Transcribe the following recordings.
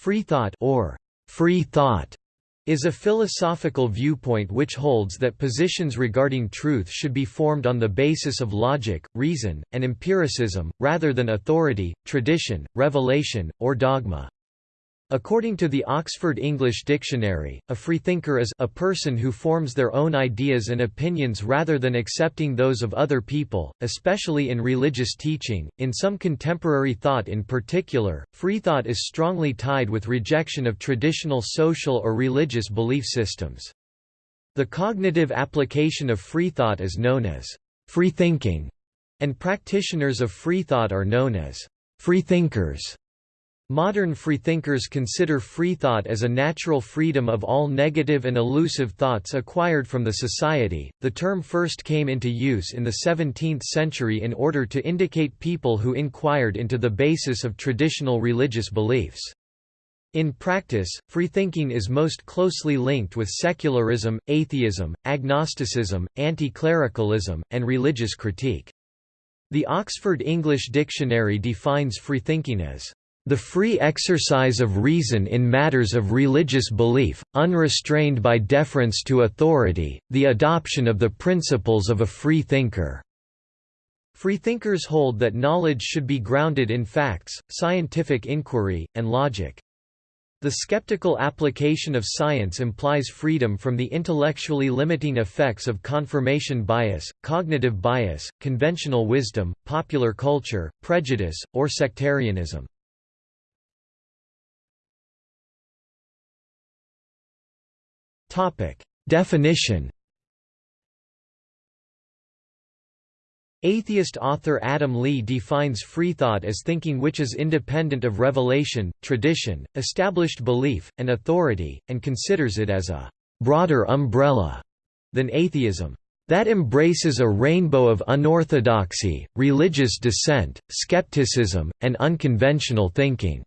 Free thought or free thought is a philosophical viewpoint which holds that positions regarding truth should be formed on the basis of logic, reason, and empiricism, rather than authority, tradition, revelation, or dogma. According to the Oxford English Dictionary, a freethinker is a person who forms their own ideas and opinions rather than accepting those of other people, especially in religious teaching. In some contemporary thought in particular, freethought is strongly tied with rejection of traditional social or religious belief systems. The cognitive application of freethought is known as freethinking, and practitioners of freethought are known as freethinkers. Modern freethinkers consider freethought as a natural freedom of all negative and elusive thoughts acquired from the society. The term first came into use in the 17th century in order to indicate people who inquired into the basis of traditional religious beliefs. In practice, freethinking is most closely linked with secularism, atheism, agnosticism, anti-clericalism, and religious critique. The Oxford English Dictionary defines freethinking as the free exercise of reason in matters of religious belief, unrestrained by deference to authority, the adoption of the principles of a free thinker. Freethinkers hold that knowledge should be grounded in facts, scientific inquiry, and logic. The skeptical application of science implies freedom from the intellectually limiting effects of confirmation bias, cognitive bias, conventional wisdom, popular culture, prejudice, or sectarianism. Topic: Definition. Atheist author Adam Lee defines freethought as thinking which is independent of revelation, tradition, established belief, and authority, and considers it as a broader umbrella than atheism that embraces a rainbow of unorthodoxy, religious dissent, skepticism, and unconventional thinking.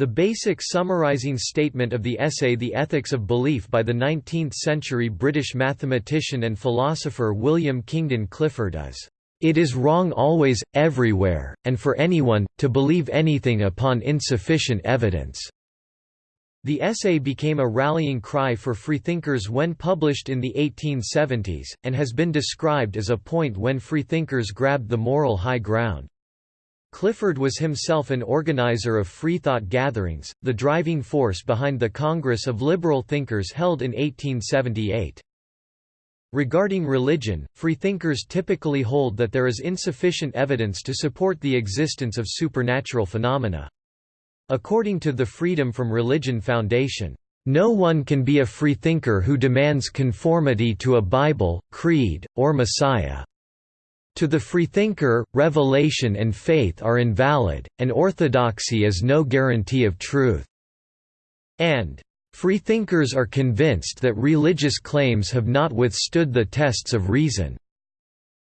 The basic summarizing statement of the essay The Ethics of Belief by the 19th-century British mathematician and philosopher William Kingdon Clifford is, "...it is wrong always, everywhere, and for anyone, to believe anything upon insufficient evidence." The essay became a rallying cry for freethinkers when published in the 1870s, and has been described as a point when freethinkers grabbed the moral high ground. Clifford was himself an organizer of freethought gatherings, the driving force behind the Congress of Liberal Thinkers held in 1878. Regarding religion, freethinkers typically hold that there is insufficient evidence to support the existence of supernatural phenomena. According to the Freedom from Religion Foundation, no one can be a freethinker who demands conformity to a Bible, creed, or Messiah. To the freethinker, revelation and faith are invalid, and orthodoxy is no guarantee of truth. And freethinkers are convinced that religious claims have not withstood the tests of reason.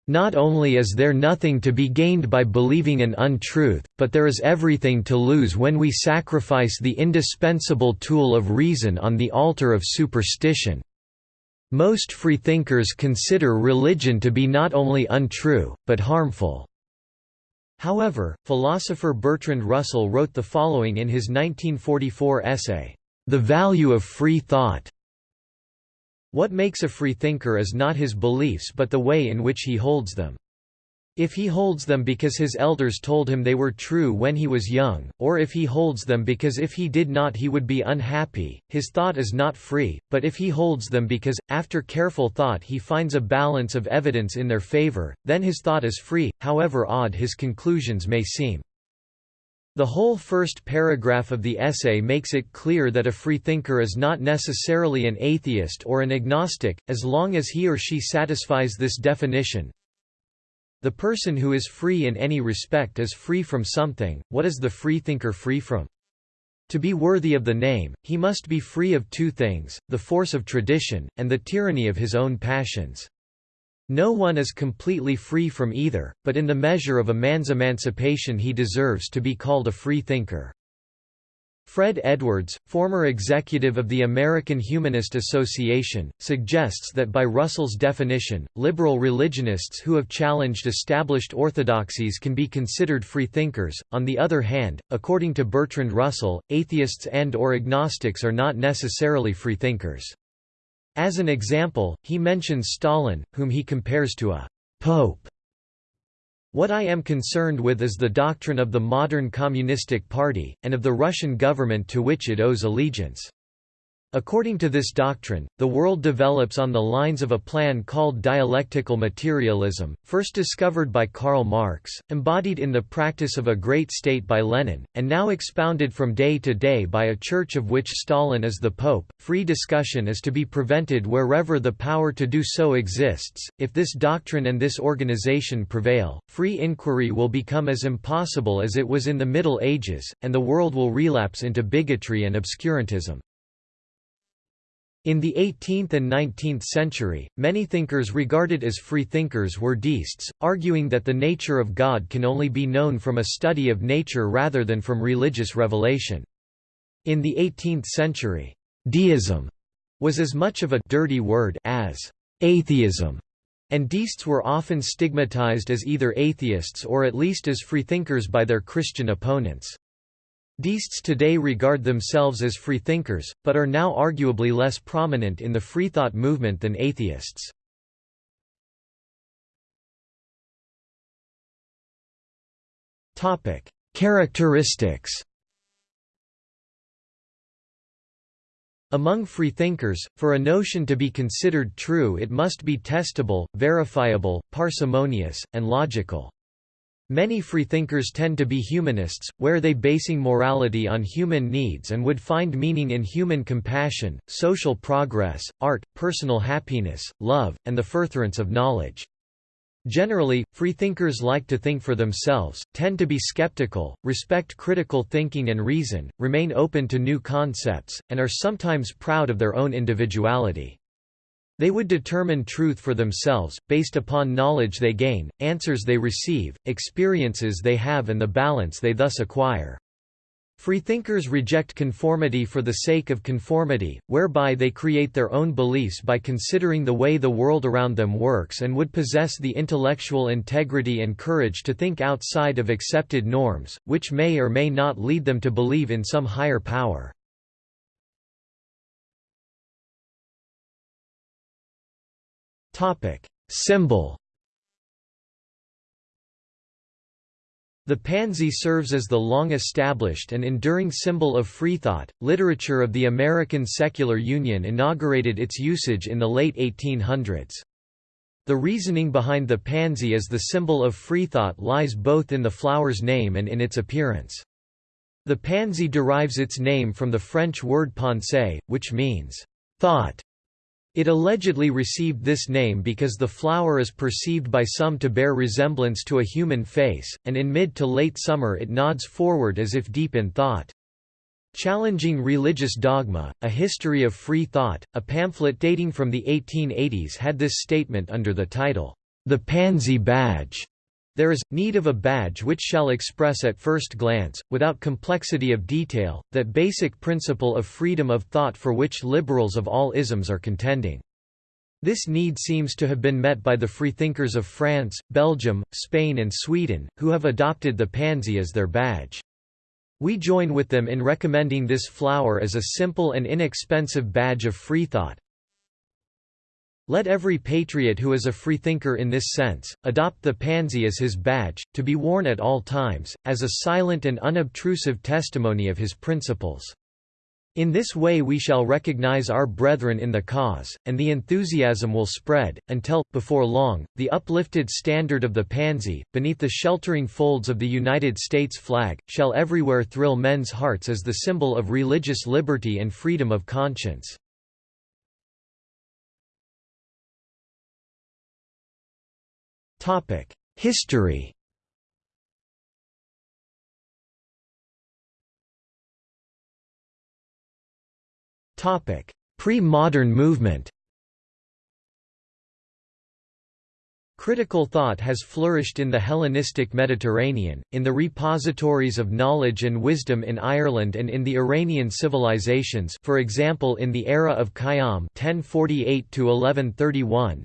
Not only is there nothing to be gained by believing an untruth, but there is everything to lose when we sacrifice the indispensable tool of reason on the altar of superstition. Most freethinkers consider religion to be not only untrue, but harmful. However, philosopher Bertrand Russell wrote the following in his 1944 essay, The Value of Free Thought. What makes a freethinker is not his beliefs but the way in which he holds them. If he holds them because his elders told him they were true when he was young, or if he holds them because if he did not he would be unhappy, his thought is not free, but if he holds them because, after careful thought he finds a balance of evidence in their favor, then his thought is free, however odd his conclusions may seem. The whole first paragraph of the essay makes it clear that a freethinker is not necessarily an atheist or an agnostic, as long as he or she satisfies this definition, the person who is free in any respect is free from something. What is the freethinker free from? To be worthy of the name, he must be free of two things, the force of tradition, and the tyranny of his own passions. No one is completely free from either, but in the measure of a man's emancipation he deserves to be called a free thinker. Fred Edwards, former executive of the American Humanist Association, suggests that by Russell's definition, liberal religionists who have challenged established orthodoxies can be considered freethinkers. On the other hand, according to Bertrand Russell, atheists and or agnostics are not necessarily freethinkers. As an example, he mentions Stalin, whom he compares to a pope what I am concerned with is the doctrine of the modern Communistic Party, and of the Russian government to which it owes allegiance. According to this doctrine, the world develops on the lines of a plan called dialectical materialism, first discovered by Karl Marx, embodied in the practice of a great state by Lenin, and now expounded from day to day by a church of which Stalin is the pope. Free discussion is to be prevented wherever the power to do so exists. If this doctrine and this organization prevail, free inquiry will become as impossible as it was in the Middle Ages, and the world will relapse into bigotry and obscurantism. In the 18th and 19th century, many thinkers regarded as freethinkers were deists, arguing that the nature of God can only be known from a study of nature rather than from religious revelation. In the 18th century, deism was as much of a dirty word as atheism, and deists were often stigmatized as either atheists or at least as freethinkers by their Christian opponents. Deists today regard themselves as freethinkers, but are now arguably less prominent in the freethought movement than atheists. Characteristics Among freethinkers, for a notion to be considered true it must be testable, verifiable, parsimonious, and logical. Many freethinkers tend to be humanists, where they basing morality on human needs and would find meaning in human compassion, social progress, art, personal happiness, love, and the furtherance of knowledge. Generally, freethinkers like to think for themselves, tend to be skeptical, respect critical thinking and reason, remain open to new concepts, and are sometimes proud of their own individuality. They would determine truth for themselves, based upon knowledge they gain, answers they receive, experiences they have and the balance they thus acquire. Freethinkers reject conformity for the sake of conformity, whereby they create their own beliefs by considering the way the world around them works and would possess the intellectual integrity and courage to think outside of accepted norms, which may or may not lead them to believe in some higher power. Symbol. The pansy serves as the long-established and enduring symbol of freethought. Literature of the American Secular Union inaugurated its usage in the late 1800s. The reasoning behind the pansy as the symbol of freethought lies both in the flower's name and in its appearance. The pansy derives its name from the French word pensée, which means thought. It allegedly received this name because the flower is perceived by some to bear resemblance to a human face, and in mid to late summer it nods forward as if deep in thought. Challenging Religious Dogma, A History of Free Thought, a pamphlet dating from the 1880s had this statement under the title, The Pansy Badge. There is, need of a badge which shall express at first glance, without complexity of detail, that basic principle of freedom of thought for which liberals of all isms are contending. This need seems to have been met by the freethinkers of France, Belgium, Spain and Sweden, who have adopted the pansy as their badge. We join with them in recommending this flower as a simple and inexpensive badge of freethought, let every patriot who is a freethinker in this sense, adopt the pansy as his badge, to be worn at all times, as a silent and unobtrusive testimony of his principles. In this way we shall recognize our brethren in the cause, and the enthusiasm will spread, until, before long, the uplifted standard of the pansy, beneath the sheltering folds of the United States flag, shall everywhere thrill men's hearts as the symbol of religious liberty and freedom of conscience. History. Topic: Pre-modern movement Critical thought has flourished in the Hellenistic Mediterranean, in the repositories of knowledge and wisdom in Ireland and in the Iranian civilizations for example in the era of Khayyam 1048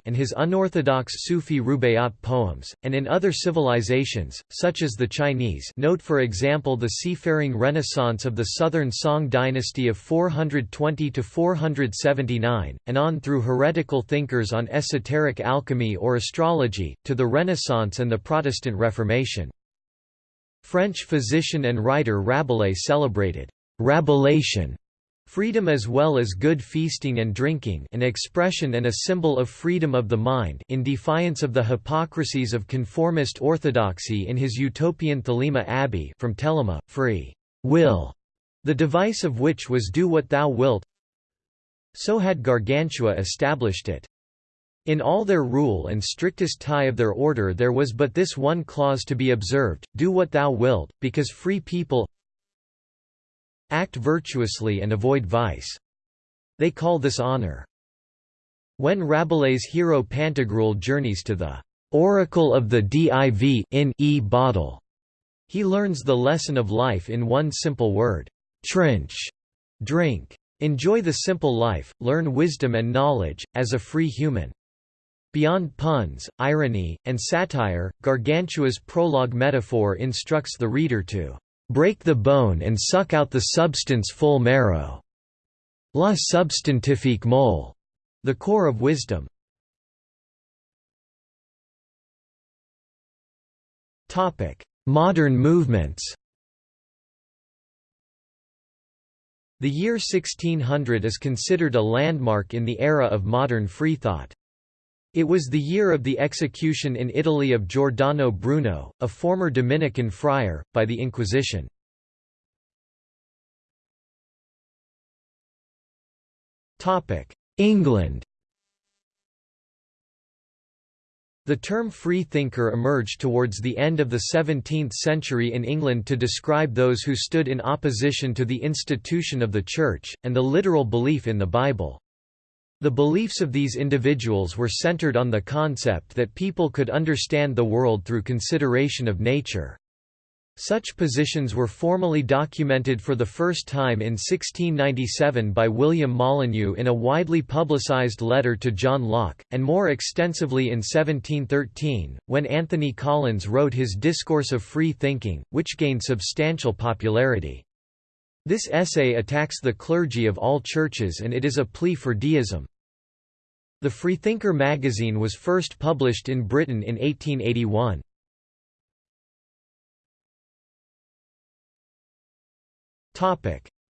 and his unorthodox Sufi Rubaiyat poems, and in other civilizations, such as the Chinese. Note for example the seafaring renaissance of the Southern Song dynasty of 420–479, and on through heretical thinkers on esoteric alchemy or astrology to the Renaissance and the Protestant Reformation. French physician and writer Rabelais celebrated «Rabelaisian» freedom as well as good feasting and drinking an expression and a symbol of freedom of the mind in defiance of the hypocrisies of conformist orthodoxy in his utopian Thelema Abbey from Telema, free will, the device of which was do what thou wilt so had Gargantua established it. In all their rule and strictest tie of their order there was but this one clause to be observed, do what thou wilt, because free people act virtuously and avoid vice. They call this honor. When Rabelais' hero Pantagruel journeys to the oracle of the div in e bottle, he learns the lesson of life in one simple word, trinch, drink. Enjoy the simple life, learn wisdom and knowledge, as a free human. Beyond puns, irony, and satire, Gargantua's prologue metaphor instructs the reader to break the bone and suck out the substance full marrow. La substantifique moelle, the core of wisdom. Topic: Modern movements The year 1600 is considered a landmark in the era of modern freethought. It was the year of the execution in Italy of Giordano Bruno, a former Dominican friar, by the Inquisition. England The term free thinker emerged towards the end of the 17th century in England to describe those who stood in opposition to the institution of the Church, and the literal belief in the Bible. The beliefs of these individuals were centered on the concept that people could understand the world through consideration of nature. Such positions were formally documented for the first time in 1697 by William Molyneux in a widely publicized letter to John Locke, and more extensively in 1713, when Anthony Collins wrote his Discourse of Free Thinking, which gained substantial popularity. This essay attacks the clergy of all churches and it is a plea for deism. The Freethinker magazine was first published in Britain in 1881.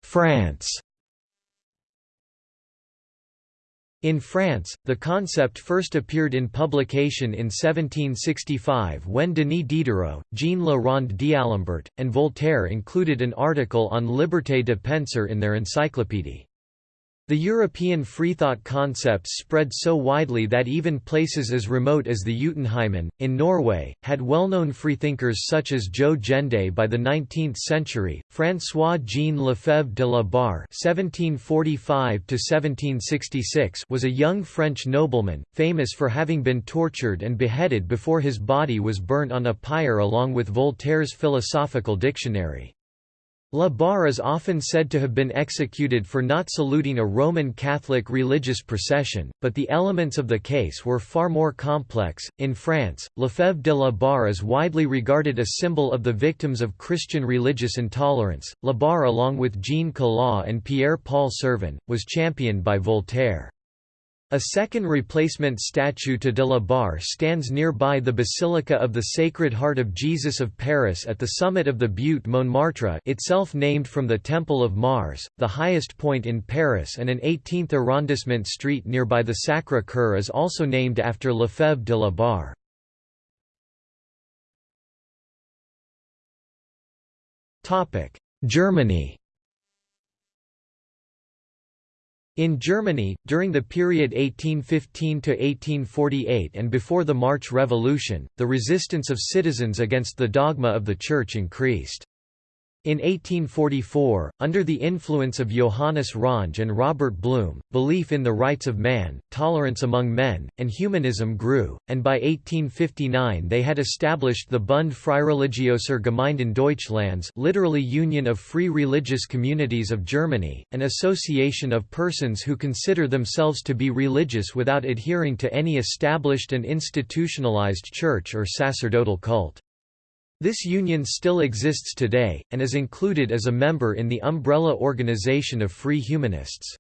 France In France, the concept first appeared in publication in 1765 when Denis Diderot, Jean Le Rond d'Alembert, and Voltaire included an article on liberté de penser in their encyclopédie. The European freethought concept spread so widely that even places as remote as the Jotunheimen, in Norway, had well-known freethinkers such as Jo Gjende by the 19th century. François-Jean Lefebvre de la Barre was a young French nobleman, famous for having been tortured and beheaded before his body was burnt on a pyre along with Voltaire's philosophical dictionary. La Barre is often said to have been executed for not saluting a Roman Catholic religious procession, but the elements of the case were far more complex. In France, Lefebvre de la Barre is widely regarded a symbol of the victims of Christian religious intolerance. La Barre, along with Jean Calas and Pierre Paul Sirven, was championed by Voltaire. A second replacement statue to de la Barre stands nearby the Basilica of the Sacred Heart of Jesus of Paris at the summit of the Butte Montmartre itself named from the Temple of Mars, the highest point in Paris and an 18th arrondissement street nearby the Sacré-Cœur is also named after Lefebvre de la Barre. Germany In Germany, during the period 1815–1848 and before the March Revolution, the resistance of citizens against the dogma of the Church increased. In 1844, under the influence of Johannes Ronge and Robert Blum, belief in the rights of man, tolerance among men, and humanism grew, and by 1859 they had established the Bund Freireligiöser Gemeinden Deutschlands literally Union of Free Religious Communities of Germany, an association of persons who consider themselves to be religious without adhering to any established and institutionalized church or sacerdotal cult. This union still exists today, and is included as a member in the umbrella organization of Free Humanists.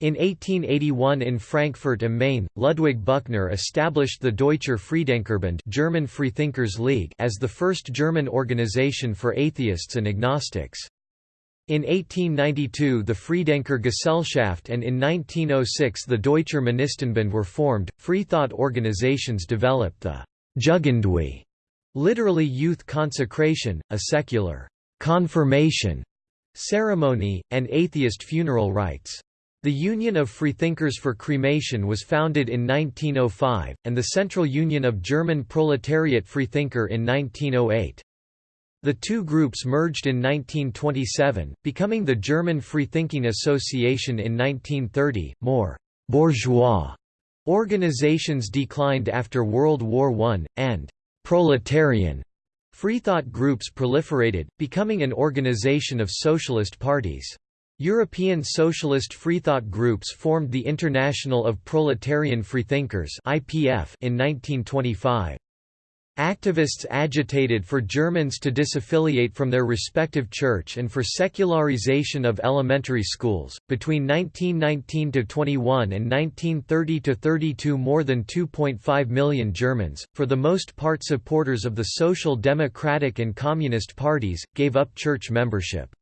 In 1881 in Frankfurt am Main, Ludwig Büchner established the Deutscher Freidenkerbund German Freethinkers League as the first German organization for atheists and agnostics. In 1892 the Freidenker Gesellschaft and in 1906 the Deutscher Monistenbund were formed. Freethought organizations developed the Jugendweihe Literally youth consecration, a secular confirmation ceremony, and atheist funeral rites. The Union of Freethinkers for Cremation was founded in 1905, and the Central Union of German Proletariat Freethinker in 1908. The two groups merged in 1927, becoming the German Freethinking Association in 1930. More bourgeois organizations declined after World War I, and proletarian freethought groups proliferated, becoming an organization of socialist parties. European socialist freethought groups formed the International of Proletarian Freethinkers in 1925. Activists agitated for Germans to disaffiliate from their respective church and for secularization of elementary schools. Between 1919 to 21 and 1930 to 32, more than 2.5 million Germans, for the most part supporters of the Social Democratic and Communist parties, gave up church membership.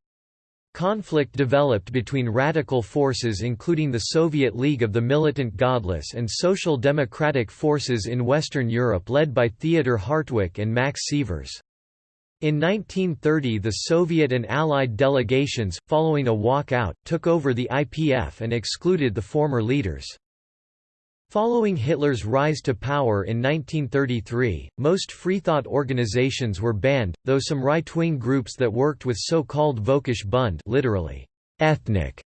Conflict developed between radical forces including the Soviet League of the Militant Godless and Social Democratic forces in Western Europe led by Theodor Hartwig and Max Sievers. In 1930 the Soviet and Allied delegations, following a walkout, took over the IPF and excluded the former leaders. Following Hitler's rise to power in 1933, most freethought organizations were banned, though some right-wing groups that worked with so-called Völkisch Bund literally, ethnic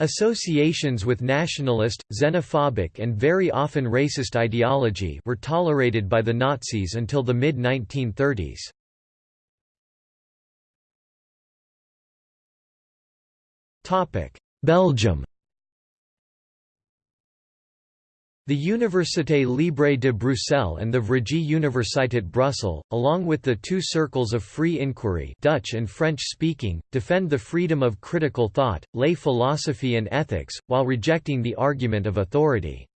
associations with nationalist, xenophobic and very often racist ideology were tolerated by the Nazis until the mid-1930s. Belgium The Université Libre de Bruxelles and the Vrije Universiteit Brussels, along with the two circles of free inquiry Dutch and French speaking, defend the freedom of critical thought, lay philosophy and ethics, while rejecting the argument of authority.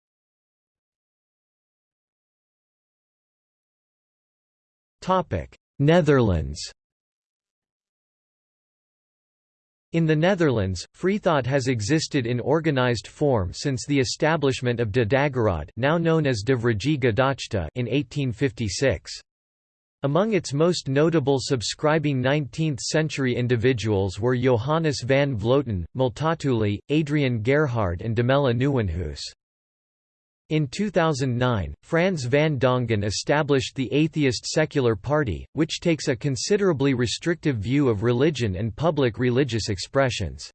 Netherlands In the Netherlands, freethought has existed in organized form since the establishment of De Dageraad now known as De Vrije in 1856. Among its most notable subscribing 19th-century individuals were Johannes van Vloten, Multatuli, Adrian Gerhard and Domela Nieuwenhuis. In 2009, Frans van Dongen established the Atheist Secular Party, which takes a considerably restrictive view of religion and public religious expressions.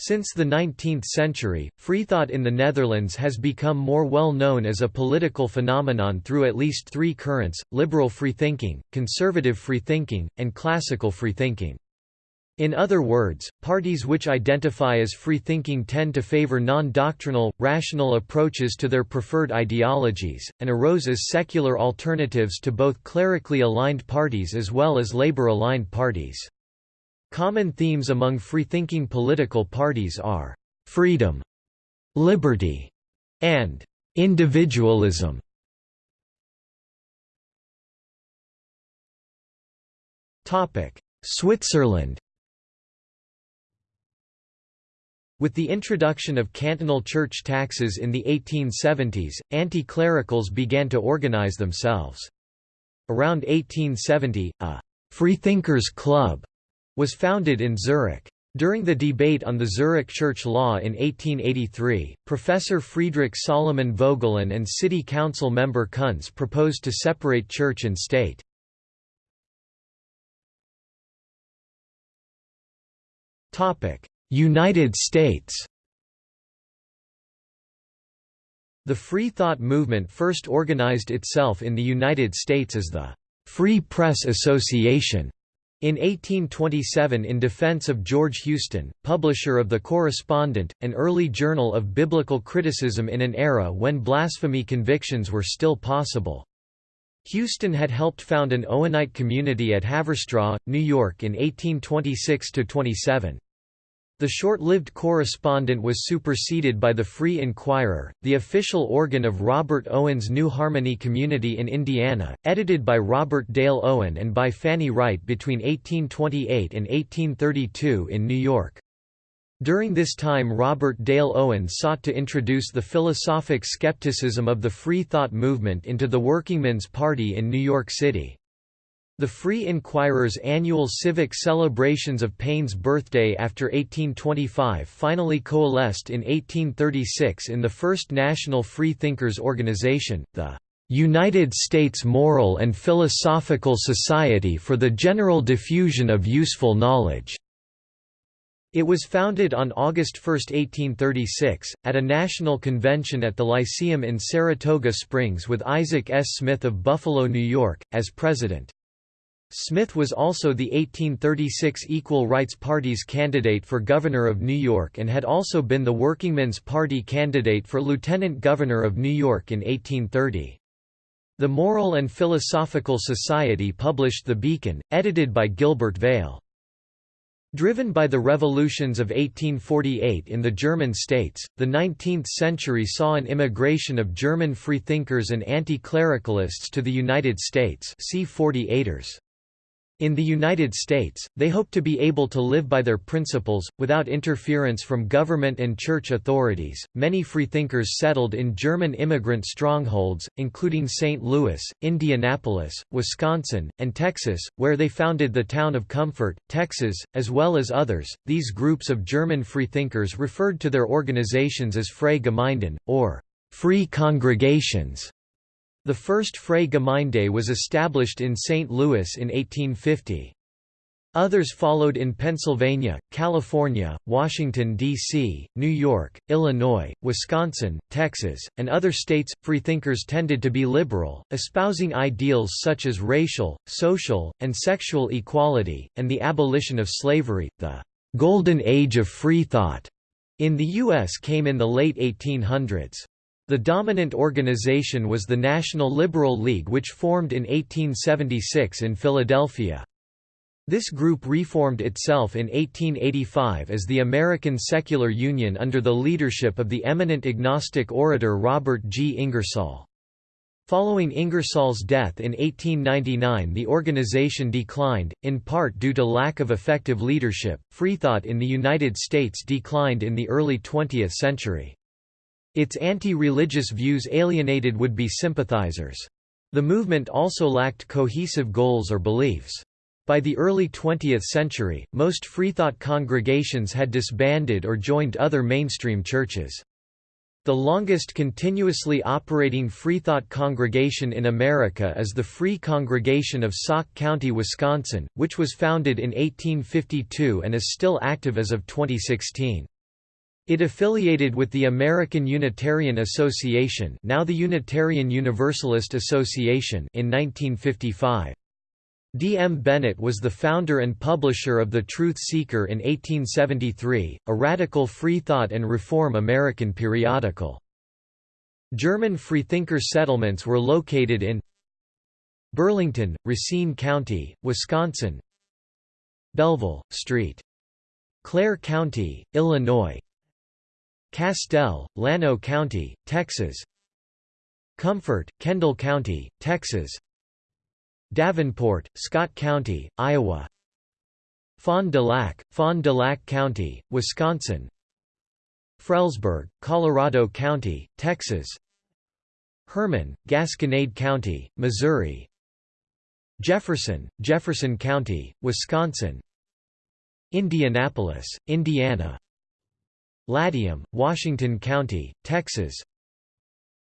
Since the 19th century, freethought in the Netherlands has become more well known as a political phenomenon through at least three currents, liberal freethinking, conservative freethinking, and classical freethinking. In other words, parties which identify as free-thinking tend to favor non-doctrinal, rational approaches to their preferred ideologies, and arose as secular alternatives to both clerically aligned parties as well as labor-aligned parties. Common themes among free-thinking political parties are freedom, liberty, and individualism. Switzerland With the introduction of cantonal church taxes in the 1870s, anti-clericals began to organize themselves. Around 1870, a «Freethinkers Club» was founded in Zurich. During the debate on the Zurich church law in 1883, Professor Friedrich Solomon Vogelin and city council member Kunz proposed to separate church and state. United States The free thought movement first organized itself in the United States as the Free Press Association in 1827 in defense of George Houston, publisher of The Correspondent, an early journal of biblical criticism in an era when blasphemy convictions were still possible. Houston had helped found an Owenite community at Haverstraw, New York in 1826–27. The short-lived correspondent was superseded by the Free Inquirer, the official organ of Robert Owen's New Harmony community in Indiana, edited by Robert Dale Owen and by Fanny Wright between 1828 and 1832 in New York. During this time Robert Dale Owen sought to introduce the philosophic skepticism of the free thought movement into the Workingmen's Party in New York City. The Free Inquirer's annual civic celebrations of Paine's birthday after 1825 finally coalesced in 1836 in the first National Free Thinkers Organization, the "'United States Moral and Philosophical Society for the General Diffusion of Useful Knowledge' It was founded on August 1, 1836, at a national convention at the Lyceum in Saratoga Springs with Isaac S. Smith of Buffalo, New York, as president. Smith was also the 1836 Equal Rights Party's candidate for governor of New York and had also been the Workingmen's Party candidate for lieutenant governor of New York in 1830. The Moral and Philosophical Society published The Beacon, edited by Gilbert Vale. Driven by the revolutions of 1848 in the German states, the 19th century saw an immigration of German freethinkers and anti-clericalists to the United States see 48ers. In the United States, they hope to be able to live by their principles, without interference from government and church authorities. Many freethinkers settled in German immigrant strongholds, including St. Louis, Indianapolis, Wisconsin, and Texas, where they founded the town of Comfort, Texas, as well as others. These groups of German freethinkers referred to their organizations as Freie Gemeinden, or free congregations. The first Freie Gemeinde was established in St. Louis in 1850. Others followed in Pennsylvania, California, Washington, D.C., New York, Illinois, Wisconsin, Texas, and other states. Freethinkers tended to be liberal, espousing ideals such as racial, social, and sexual equality, and the abolition of slavery. The Golden Age of Freethought in the U.S. came in the late 1800s. The dominant organization was the National Liberal League which formed in 1876 in Philadelphia. This group reformed itself in 1885 as the American Secular Union under the leadership of the eminent agnostic orator Robert G. Ingersoll. Following Ingersoll's death in 1899 the organization declined, in part due to lack of effective leadership. Freethought in the United States declined in the early 20th century. Its anti-religious views alienated would-be sympathizers. The movement also lacked cohesive goals or beliefs. By the early 20th century, most freethought congregations had disbanded or joined other mainstream churches. The longest continuously operating freethought congregation in America is the Free Congregation of Sauk County, Wisconsin, which was founded in 1852 and is still active as of 2016. It affiliated with the American Unitarian Association now the Unitarian Universalist Association in 1955. D. M. Bennett was the founder and publisher of The Truth Seeker in 1873, a radical freethought and reform American periodical. German freethinker settlements were located in Burlington, Racine County, Wisconsin Belleville, St. Clair County, Illinois Castell, Llano County, Texas. Comfort, Kendall County, Texas. Davenport, Scott County, Iowa. Fond du Lac, Fond du Lac County, Wisconsin. Frelsburg, Colorado County, Texas. Hermann, Gasconade County, Missouri. Jefferson, Jefferson County, Wisconsin. Indianapolis, Indiana Latium, Washington County, Texas.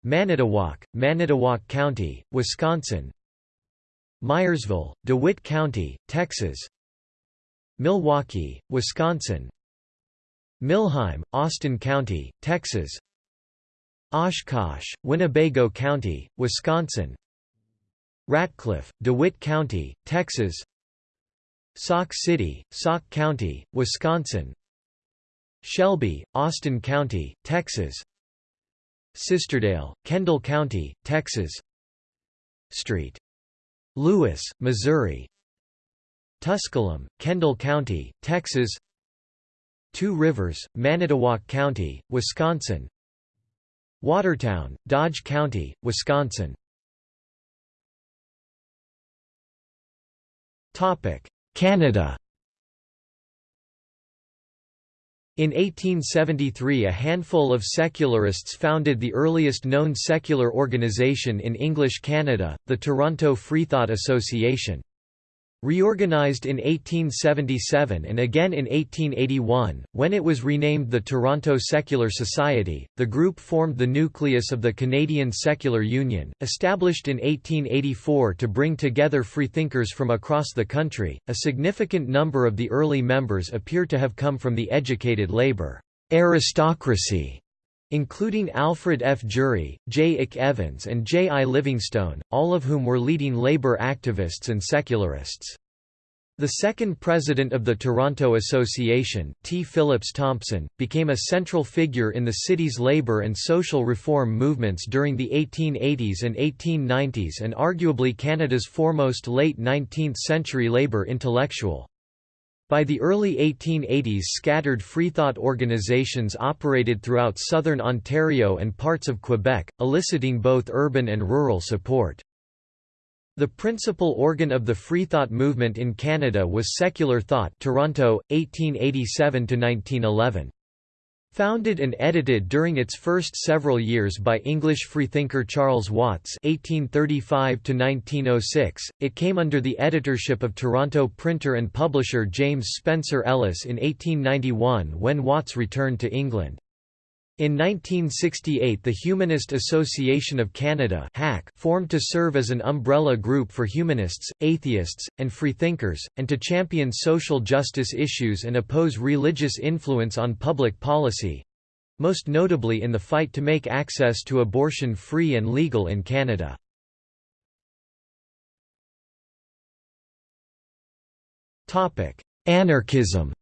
Manitowoc, Manitowoc County, Wisconsin. Meyersville, DeWitt County, Texas. Milwaukee, Wisconsin. Millheim, Austin County, Texas. Oshkosh, Winnebago County, Wisconsin. Ratcliffe, DeWitt County, Texas. Sauk City, Sauk County, Wisconsin Shelby, Austin County, Texas. Sisterdale, Kendall County, Texas. Street. Louis, Missouri. Tusculum, Kendall County, Texas. Two Rivers, Manitowoc County, Wisconsin. Watertown, Dodge County, Wisconsin. Canada In 1873 a handful of secularists founded the earliest known secular organization in English Canada, the Toronto Freethought Association. Reorganized in 1877 and again in 1881, when it was renamed the Toronto Secular Society, the group formed the nucleus of the Canadian Secular Union, established in 1884 to bring together freethinkers from across the country. A significant number of the early members appear to have come from the educated labor aristocracy including Alfred F. Jury, J. Ick Evans and J. I. Livingstone, all of whom were leading labor activists and secularists. The second president of the Toronto Association, T. Phillips Thompson, became a central figure in the city's labor and social reform movements during the 1880s and 1890s and arguably Canada's foremost late 19th-century labor intellectual. By the early 1880s scattered freethought organizations operated throughout southern Ontario and parts of Quebec, eliciting both urban and rural support. The principal organ of the freethought movement in Canada was Secular Thought Toronto, 1887–1911. Founded and edited during its first several years by English freethinker Charles Watts (1835–1906), it came under the editorship of Toronto printer and publisher James Spencer Ellis in 1891 when Watts returned to England. In 1968 the Humanist Association of Canada formed to serve as an umbrella group for humanists, atheists, and freethinkers, and to champion social justice issues and oppose religious influence on public policy—most notably in the fight to make access to abortion free and legal in Canada. Anarchism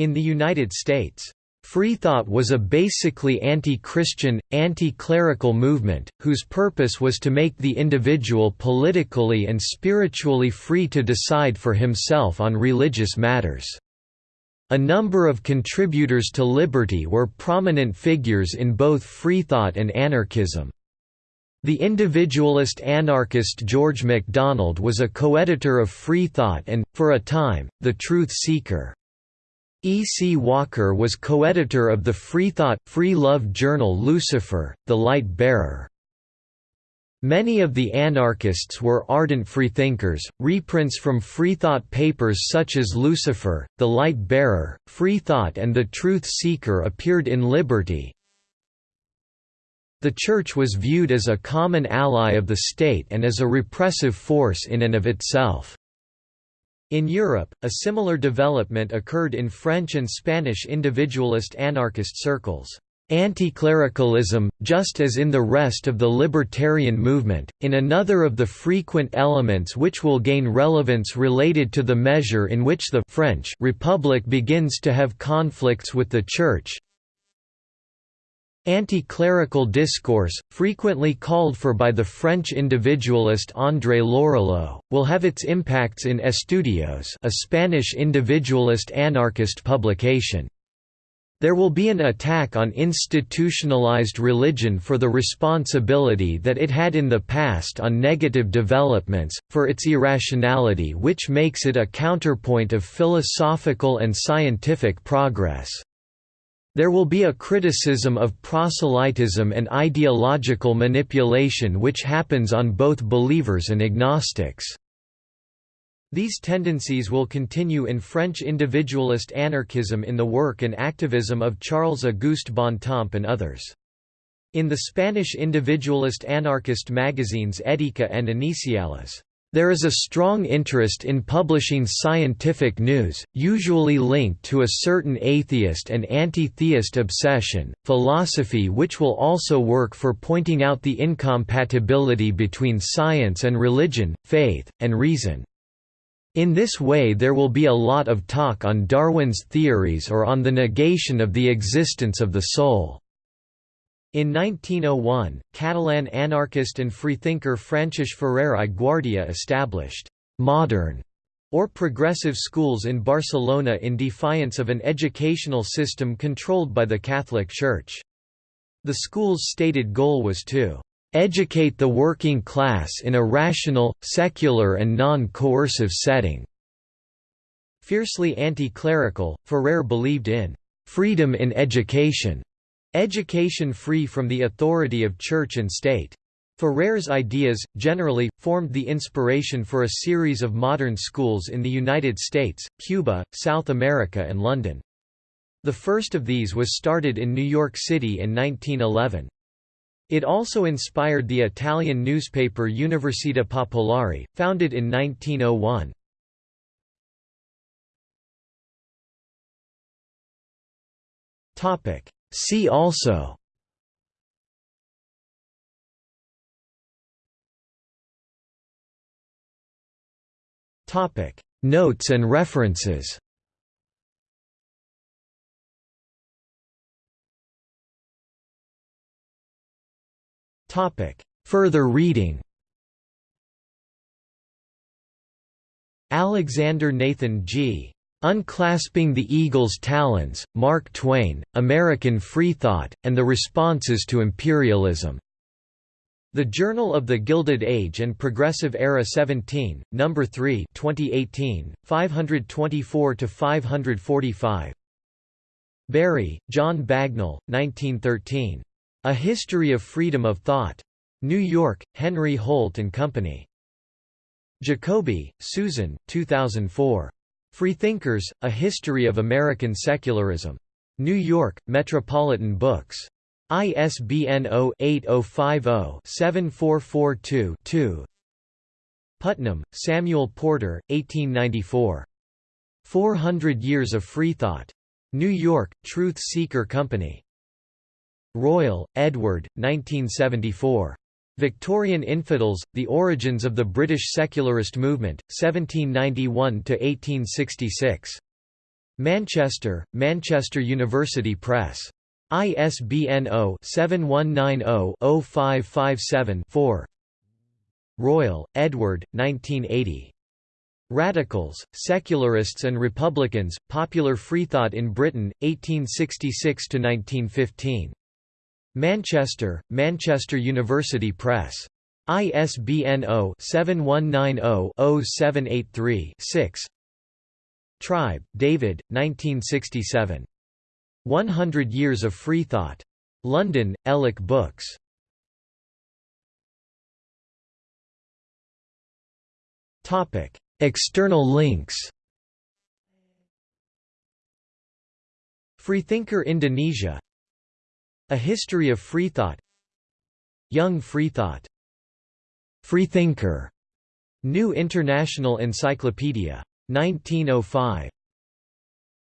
In the United States, Freethought was a basically anti-Christian, anti-clerical movement, whose purpose was to make the individual politically and spiritually free to decide for himself on religious matters. A number of contributors to liberty were prominent figures in both freethought and anarchism. The individualist anarchist George MacDonald was a co-editor of Freethought and, for a time, The Truth Seeker. E. C. Walker was co-editor of the Freethought, Free Love journal Lucifer, The Light Bearer. Many of the anarchists were ardent freethinkers. Reprints from Freethought papers such as Lucifer, The Light Bearer, Freethought, and The Truth Seeker appeared in Liberty. The Church was viewed as a common ally of the state and as a repressive force in and of itself. In Europe, a similar development occurred in French and Spanish individualist anarchist circles. Anti-clericalism, just as in the rest of the libertarian movement, in another of the frequent elements which will gain relevance related to the measure in which the French Republic begins to have conflicts with the Church, Anti-clerical discourse, frequently called for by the French individualist André Lorulot, will have its impacts in Estudios a Spanish individualist anarchist publication. There will be an attack on institutionalized religion for the responsibility that it had in the past on negative developments, for its irrationality which makes it a counterpoint of philosophical and scientific progress. There will be a criticism of proselytism and ideological manipulation which happens on both believers and agnostics. These tendencies will continue in French individualist anarchism in the work and activism of Charles-Auguste Bontemps and others. In the Spanish individualist anarchist magazines Ética and Iniciales, There is a strong interest in publishing scientific news, usually linked to a certain atheist and anti-theist obsession, philosophy which will also work for pointing out the incompatibility between science and religion, faith, and reason. In this way there will be a lot of talk on Darwin's theories or on the negation of the existence of the soul. In 1901, Catalan anarchist and freethinker Francesc Ferrer i Guardia established «modern» or progressive schools in Barcelona in defiance of an educational system controlled by the Catholic Church. The school's stated goal was to «educate the working class in a rational, secular and non-coercive setting». Fiercely anti-clerical, Ferrer believed in «freedom in education» Education free from the authority of church and state. Ferrer's ideas, generally, formed the inspiration for a series of modern schools in the United States, Cuba, South America and London. The first of these was started in New York City in 1911. It also inspired the Italian newspaper Università Popolare, founded in 1901. Topic: See also. Topic. Notes and references. Topic. Further reading. Alexander Nathan G. Unclasping the Eagle's Talons, Mark Twain, American Freethought, and the Responses to Imperialism. The Journal of the Gilded Age and Progressive Era 17, No. 3 2018, 524–545. Bury, John Bagnell, 1913. A History of Freedom of Thought. New York, Henry Holt and Company. Jacoby, Susan, 2004. Freethinkers, A History of American Secularism. New York, Metropolitan Books. ISBN 0-8050-7442-2 Putnam, Samuel Porter, 1894. 400 Years of Freethought. New York, Truth Seeker Company. Royle, Edward, 1974. Victorian Infidels, The Origins of the British Secularist Movement, 1791–1866. Manchester, Manchester University Press. ISBN 0-7190-0557-4 Royle, Edward, 1980. Radicals, Secularists and Republicans, Popular Freethought in Britain, 1866–1915. Manchester, Manchester University Press. ISBN 0-7190-0783-6 Tribe, David, 1967. 100 Years of Freethought. London, Elek Books. External links Freethinker Indonesia a History of Freethought Young Freethought Freethinker. New International Encyclopedia. 1905